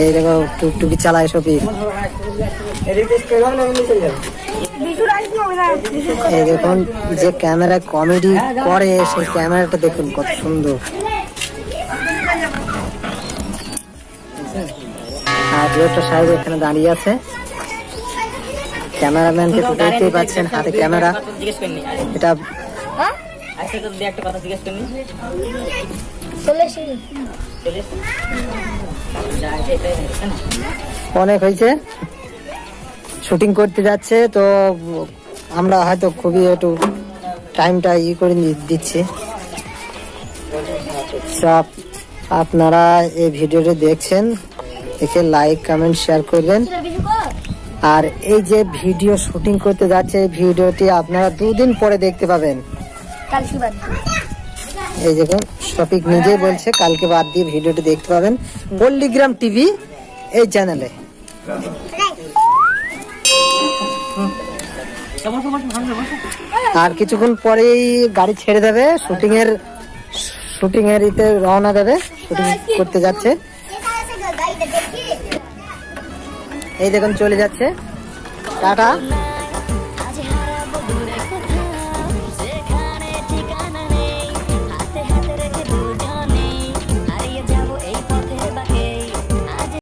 এই দেখো, টুকটুকি চালায় শফিক এই দেখুন যে ক্যামেরা কমেডি করে, সেই ক্যামেরাটা দেখুন কত সুন্দর। আর ডিরেক্টর সাহেব এখানে দাঁড়িয়ে আছে। ক্যামেরাম্যানকে দেখতেই পাচ্ছেন, হাতে ক্যামেরা। এটা হ্যাঁ আজকে তো দিয়ে একটা কথা জিজ্ঞেস না? অনেক হয়েছে। শুটিং করতে যাচ্ছে তো আমরা হয়তো খুবই একটু টাইমটা ই করে দিচ্ছি। সব আপনারা এই ভিডিওটি দেখছেন দেখে লাইক কমেন্ট শেয়ার করবেন। আর এই যে ভিডিও শুটিং করতে যাচ্ছে এই ভিডিওটি আপনারা দুদিন পরে দেখতে পাবেন। এই দেখুন, শফিক নিজেই বলছে, কালকে বাদ দিয়ে ভিডিওটি দেখতে পাবেন। পল্লিগ্রাম টিভি, এই চ্যানেলে আর কিছুক্ষণ পরেই গাড়ি ছেড়ে দেবে শুটিং এর শুটিং এর ইতে রওনা দেবে, শুটিং করতে যাচ্ছে। এই দেখুন, চলে যাচ্ছে। টাটা।